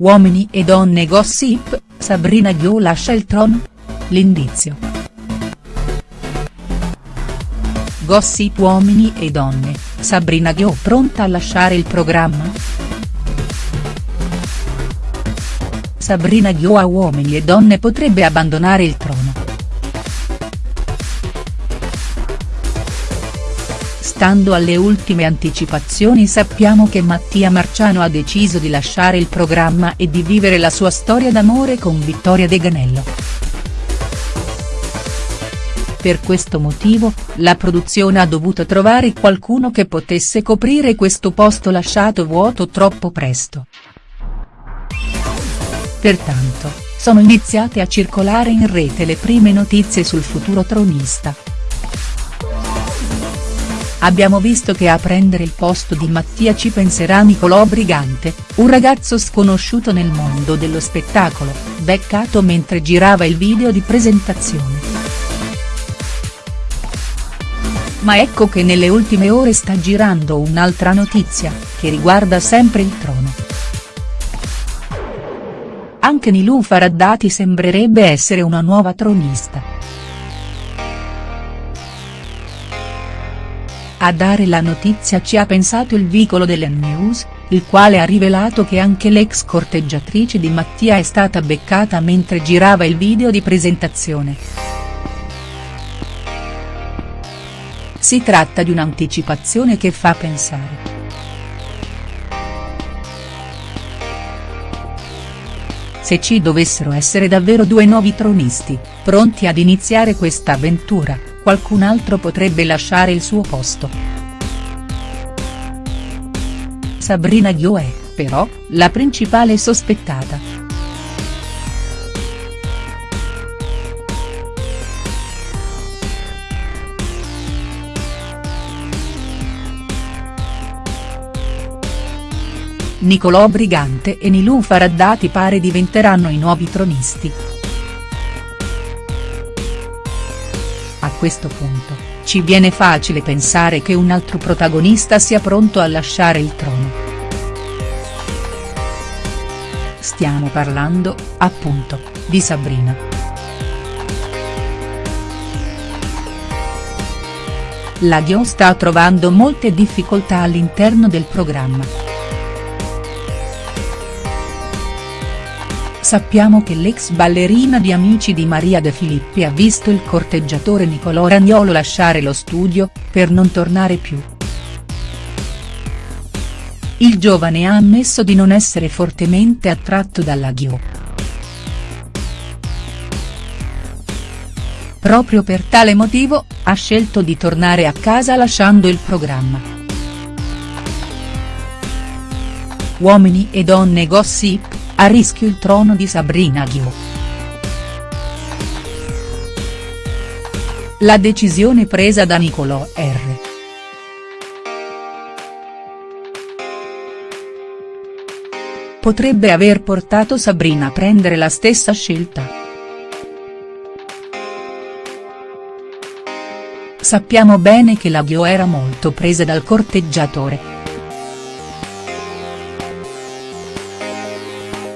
Uomini e donne gossip, Sabrina Ghio lascia il trono? L'indizio. Gossip Uomini e donne, Sabrina Ghio pronta a lasciare il programma?. Sabrina Ghio a Uomini e donne potrebbe abbandonare il trono. Stando alle ultime anticipazioni sappiamo che Mattia Marciano ha deciso di lasciare il programma e di vivere la sua storia d'amore con Vittoria De Ganello. Per questo motivo, la produzione ha dovuto trovare qualcuno che potesse coprire questo posto lasciato vuoto troppo presto. Pertanto, sono iniziate a circolare in rete le prime notizie sul futuro tronista. Abbiamo visto che a prendere il posto di Mattia ci penserà Nicolò Brigante, un ragazzo sconosciuto nel mondo dello spettacolo, beccato mentre girava il video di presentazione. Ma ecco che nelle ultime ore sta girando un'altra notizia, che riguarda sempre il trono. Anche Nilou Faraddati sembrerebbe essere una nuova tronista. A dare la notizia ci ha pensato il vicolo delle News, il quale ha rivelato che anche l'ex corteggiatrice di Mattia è stata beccata mentre girava il video di presentazione. Si tratta di un'anticipazione che fa pensare. Se ci dovessero essere davvero due nuovi tronisti, pronti ad iniziare questa avventura, qualcun altro potrebbe lasciare il suo posto. Sabrina Ghio è, però, la principale sospettata. Nicolò Brigante e Nilou Faraddati pare diventeranno i nuovi tronisti. A questo punto, ci viene facile pensare che un altro protagonista sia pronto a lasciare il trono. Stiamo parlando, appunto, di Sabrina. La Ghio sta trovando molte difficoltà all'interno del programma. Sappiamo che l'ex ballerina di Amici di Maria De Filippi ha visto il corteggiatore Nicolò Ragnolo lasciare lo studio, per non tornare più. Il giovane ha ammesso di non essere fortemente attratto dalla Ghio. Proprio per tale motivo, ha scelto di tornare a casa lasciando il programma. Uomini e donne gossip, a rischio il trono di Sabrina Ghio. La decisione presa da Nicolò R. Potrebbe aver portato Sabrina a prendere la stessa scelta. Sappiamo bene che la Ghio era molto presa dal corteggiatore.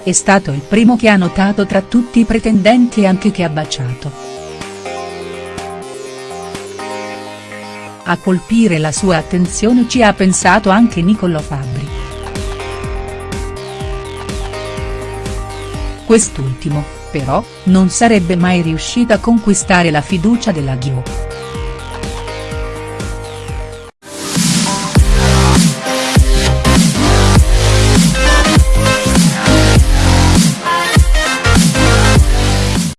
È stato il primo che ha notato tra tutti i pretendenti e anche che ha baciato. A colpire la sua attenzione ci ha pensato anche Niccolò Fabbri. Quest'ultimo, però, non sarebbe mai riuscito a conquistare la fiducia della Ghio.